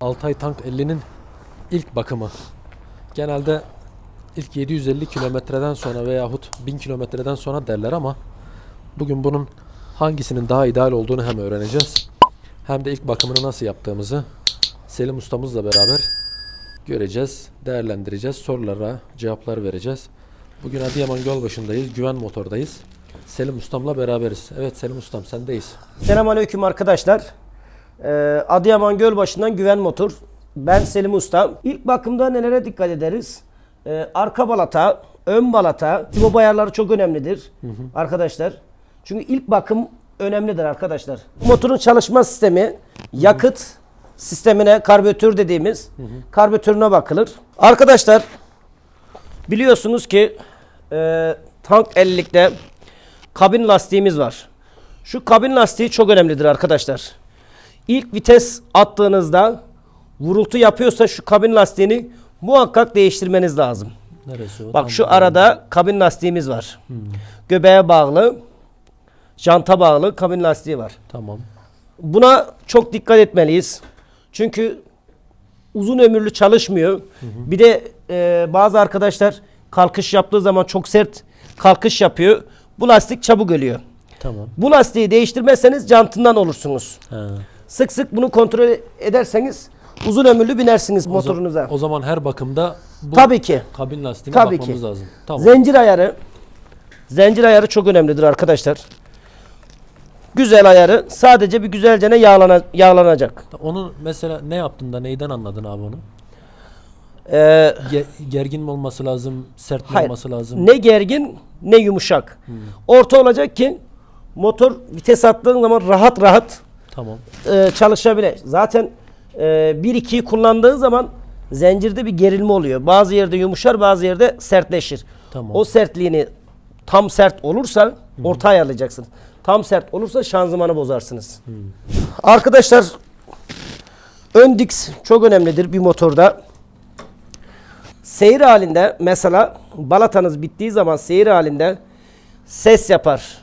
Altay Tank 50'nin ilk bakımı. Genelde ilk 750 kilometreden sonra veyahut 1000 kilometreden sonra derler ama bugün bunun hangisinin daha ideal olduğunu hem öğreneceğiz. Hem de ilk bakımını nasıl yaptığımızı Selim ustamızla beraber göreceğiz, değerlendireceğiz, sorulara cevaplar vereceğiz. Bugün Adıyaman Gölbaşı'ndayız, Güven Motor'dayız. Selim ustamla beraberiz. Evet Selim ustam sendeyiz. Selamünaleyküm arkadaşlar. Ee, Adıyaman Gölbaşı'ndan Güven Motor. Ben Selim Usta. İlk bakımda nelere dikkat ederiz? Ee, arka balata, ön balata, tibob ayarları çok önemlidir arkadaşlar. Çünkü ilk bakım önemlidir arkadaşlar. Motorun çalışma sistemi, yakıt sistemine, karbüratör dediğimiz karbüratörüne bakılır. Arkadaşlar biliyorsunuz ki e, tank 50'likte kabin lastiğimiz var. Şu kabin lastiği çok önemlidir arkadaşlar. İlk vites attığınızda vurultu yapıyorsa şu kabin lastiğini muhakkak değiştirmeniz lazım. Neresi o? Bak şu arada kabin lastiğimiz var. Göbeğe bağlı, janta bağlı kabin lastiği var. Tamam. Buna çok dikkat etmeliyiz. Çünkü uzun ömürlü çalışmıyor. Bir de e, bazı arkadaşlar kalkış yaptığı zaman çok sert kalkış yapıyor. Bu lastik çabuk ölüyor. Tamam. Bu lastiği değiştirmezseniz jantından olursunuz. Ha. Sık sık bunu kontrol ederseniz uzun ömürlü binersiniz O za- motorunuza. O zaman her bakımda bu Tabii ki. kabin lastiğine Tabii ki. bakmamız lazım. Tamam. Zincir ayarı. Zincir ayarı çok önemlidir arkadaşlar. Güzel ayarı sadece bir güzelce yağlana, yağlanacak. Onu mesela ne yaptın da neyden anladın abi onu? Ee, Ge- gergin mi olması lazım, sert mi hayır. olması lazım? Ne gergin ne yumuşak. Hmm. Orta olacak ki motor vites attığın zaman rahat rahat Tamam. e, çalışabilir. Zaten e, 1-2'yi kullandığı zaman zincirde bir gerilme oluyor. Bazı yerde yumuşar bazı yerde sertleşir. Tamam. O sertliğini tam sert olursa orta ayarlayacaksın. Tam sert olursa şanzımanı bozarsınız. Arkadaşlar ön diks çok önemlidir bir motorda. Seyir halinde mesela balatanız bittiği zaman seyir halinde ses yapar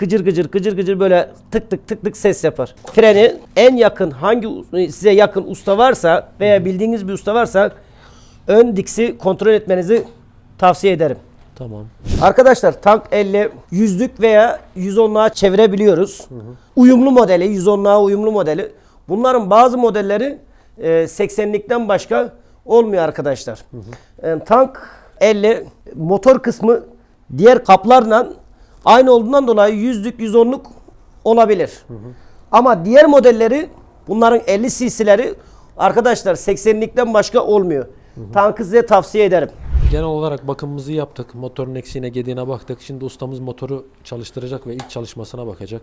gıcır gıcır gıcır gıcır böyle tık tık tık tık ses yapar. Freni en yakın hangi size yakın usta varsa veya bildiğiniz bir usta varsa ön diksi kontrol etmenizi tavsiye ederim. Tamam. Arkadaşlar tank 50 yüzlük veya 110'luğa çevirebiliyoruz. Uyumlu modeli, 110'luğa uyumlu modeli. Bunların bazı modelleri e, 80'likten başka olmuyor arkadaşlar. E, tank 50 motor kısmı diğer kaplarla aynı olduğundan dolayı yüzlük, 110'luk olabilir. Ama diğer modelleri bunların 50 cc'leri arkadaşlar 80'likten başka olmuyor. Tankı size tavsiye ederim. Genel olarak bakımımızı yaptık. Motorun eksiğine gediğine baktık. Şimdi ustamız motoru çalıştıracak ve ilk çalışmasına bakacak.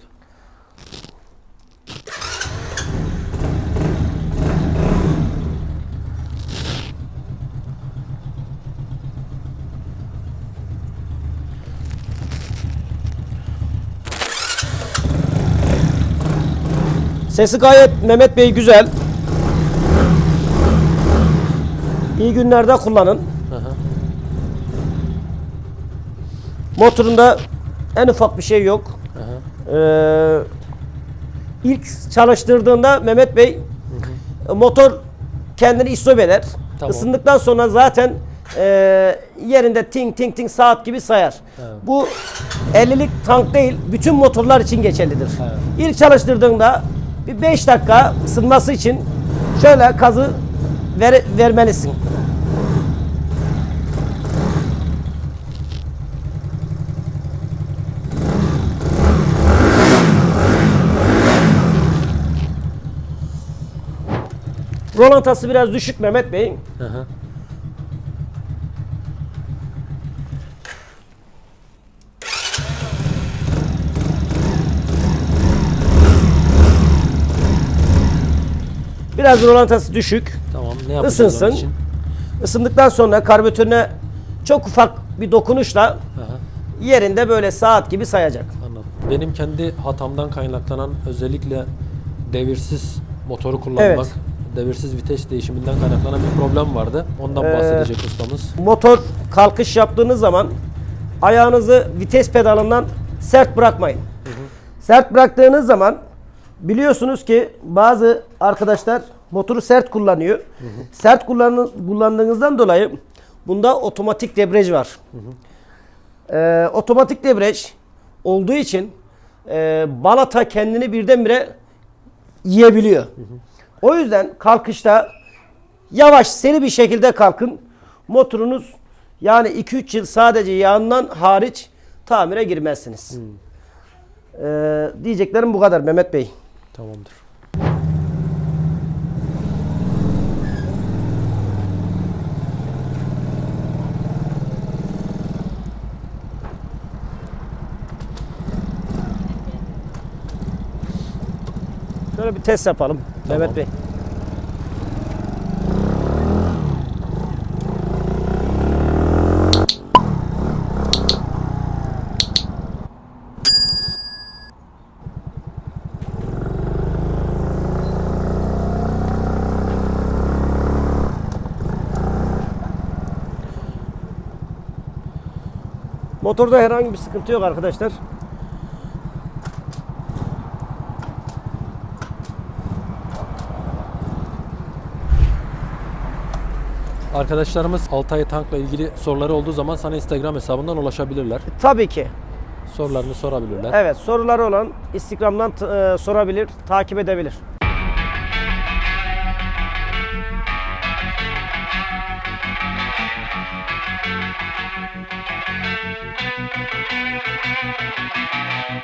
Sesi gayet Mehmet Bey güzel. İyi günlerde kullanın. Hı hı. Motorunda en ufak bir şey yok. Hı hı. Ee, ilk çalıştırdığında Mehmet Bey motor kendini istop eder. Tamam. Isındıktan sonra zaten e, yerinde ting ting ting saat gibi sayar. Evet. Bu 50'lik tank değil, bütün motorlar için geçerlidir. Evet. İlk çalıştırdığında bir 5 dakika ısınması için şöyle gazı ver, vermelisin. Rolantası biraz düşük Mehmet Bey. Biraz rolantası düşük. Tamam. Ne yapacağız onun Isınsın. için? Isındıktan sonra karbüratörüne çok ufak bir dokunuşla yerinde böyle saat gibi sayacak. Anladım. Benim kendi hatamdan kaynaklanan özellikle devirsiz motoru kullanmak, Evet. devirsiz vites değişiminden kaynaklanan bir problem vardı. Ondan Ee, bahsedecek ustamız. Motor kalkış yaptığınız zaman ayağınızı vites pedalından sert bırakmayın. Sert bıraktığınız zaman biliyorsunuz ki bazı arkadaşlar motoru sert kullanıyor. Sert kullanı- kullandığınızdan dolayı bunda otomatik debriyaj var. Ee, otomatik debriyaj olduğu için e, balata kendini birdenbire yiyebiliyor. O yüzden kalkışta yavaş seri bir şekilde kalkın. Motorunuz yani 2-3 yıl sadece yağından hariç tamire girmezsiniz. Ee, diyeceklerim bu kadar Mehmet Bey. Tamamdır. Şöyle bir test yapalım Tamam. Mehmet Bey. Motorda herhangi bir sıkıntı yok arkadaşlar. Arkadaşlarımız Altay Tank'la ilgili soruları olduğu zaman sana Instagram hesabından ulaşabilirler. Tabii ki. Sorularını sorabilirler. Evet soruları olan Instagram'dan e, sorabilir, takip edebilir.